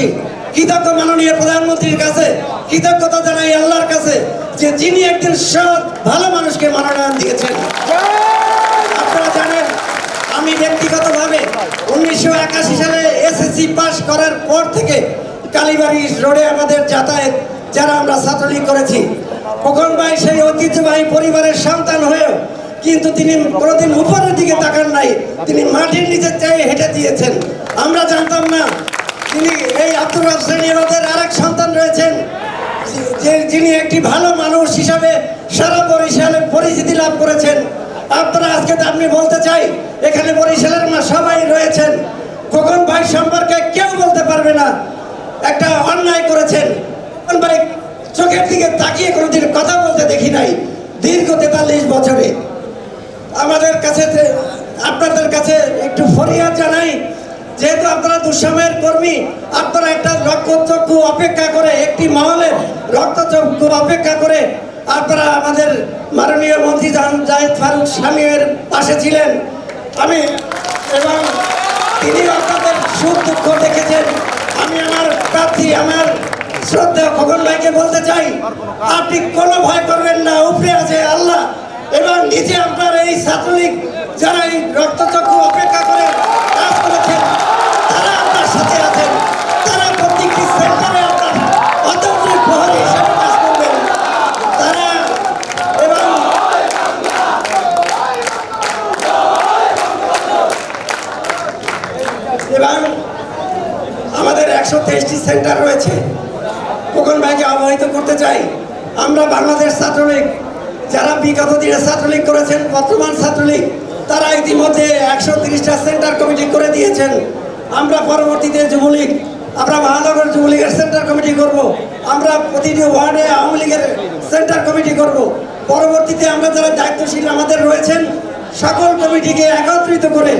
দেশবাসী কৃতজ্ঞ মাননীয় প্রধানমন্ত্রীর কাছে কৃতজ্ঞতা জানাই আল্লাহর কাছে যে যিনি একদিন সৎ, ভালো মানুষকে মনোনয়ন দিয়েছেন। আপনারা জানেন, আমি ব্যক্তিগতভাবে উনিশশো একাশি সালে এসএসসি পাস করার পর থেকে কালীবাড়ি রোডে আমাদের যাতায়াত, যারা আমরা ছাত্রলীগ করেছি, খোকন ভাই সেই ঐতিহ্যবাহী পরিবারের সন্তান হয়েও কিন্তু তিনি কোনোদিন উপরের দিকে তাকান নাই। তিনি মাটির নিচে চেয়ে হেঁটে দিয়েছেন। আমরা জানতাম না তিনি এই আব্দুল রাব শ্রেণির ওদের আরেক সন্তান রয়েছেন। যিনি একটি ভালো মানুষ হিসাবে সারা বরিশালে পরিচিতি লাভ করেছেন। আপনারা আজকে তো আপনি বলতে চাই, এখানে বরিশালের মা সবাই রয়েছেন। খোকন ভাই সম্পর্কে কেউ বলতে পারবে না। একটা অন্যায় করেছেন। খোকন ভাই চোখের দিকে তাকিয়ে কোনোদিন কথা বলতে দেখি নাই, দীর্ঘ তেতাল্লিশ বছরে। আমাদের কাছে আপনাদের কাছে একটু ফরিয়াদ জানাই যেহেতু আপনারা দুঃসময়ের কর্মী, আপনারা একটা রক্তচক্ষু অপেক্ষা করে, একটি মহলের রক্তচক্ষু অপেক্ষা করে আপনারা আমাদের মাননীয় মন্ত্রী জাহিদ ফারুক স্বামীর পাশে ছিলেন। আমি এবং তিনি আপনাদের সুখ দুঃখ দেখেছেন। আমি আমার প্রার্থী, আমার শ্রদ্ধা খগন ভাইকে বলতে চাই, আপনি কোনো ভয় করবেন না, উপরে আছে আল্লাহ। এবং নিজে আপনার এই ছাত্রলীগ এবং আমাদের একশো তেইশটি সেন্টার রয়েছে। খোকন ভাইকে অবহিত করতে চাই। আমরা বাংলাদেশ ছাত্রলীগ, যারা বিগত দিনে ছাত্রলীগ করেছেন, বর্তমান ছাত্রলীগ, তারা ইতিমধ্যে একশো তিরিশটা সেন্টার কমিটি করে দিয়েছেন। আমরা পরবর্তীতে যুবলীগ, আমরা মহানগর যুবলীগের সেন্টার কমিটি করব। আমরা প্রতিটি ওয়ার্ডে আওয়ামী লীগের সেন্টার কমিটি করব। পরবর্তীতে আমরা যারা দায়িত্বশীল আমাদের রয়েছেন সকল কমিটিকে একত্রিত করে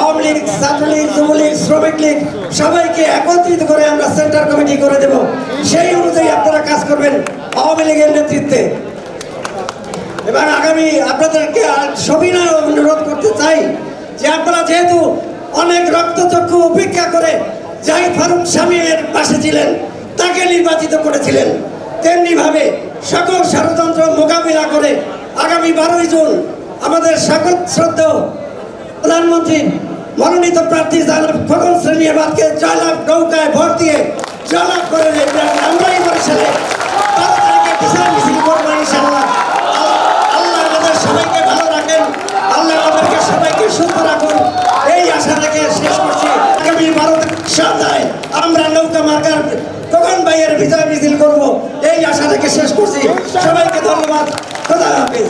আওয়ামী লীগ, ছাত্রলীগ, যুবলীগ, শ্রমিক লীগ সবাইকে একত্রিত করে আমরা সেন্টার কমিটি করে দেব। সেই অনুযায়ী আপনারা কাজ করবেন আওয়ামী লীগের নেতৃত্বে। এবং আগামী আপনাদেরকে সবিনয় অনুরোধ করতে চাই যে আপনারা যেহেতু অনেক রক্তচক্ষু উপেক্ষা করে জাহিদ ফারুক স্বামীর পাশে ছিলেন, তাকে নির্বাচিত করেছিলেন, তেমনিভাবে সকল ষড়যন্ত্র মোকাবিলা করে আগামী বারোই জুন আমাদের সকল শ্রদ্ধা প্রধানমন্ত্রী, মনোনীত প্রার্থী জানাব খগন শ্রেণীবাদকে জয়লাভ নৌকায় ভর দিয়ে জয়লাভ করে আমরাই বরিশালে বারো মিছিল করব আল্লাহ সবাইকে ভালো রাখেন। আল্লাহ সবাইকে সুস্থ রাখুন। এই আশা রেখে শেষ করছি। আমরা নৌকা এই আশা শেষ করছি। সবাইকে ধন্যবাদ। খোদা হাফিজ।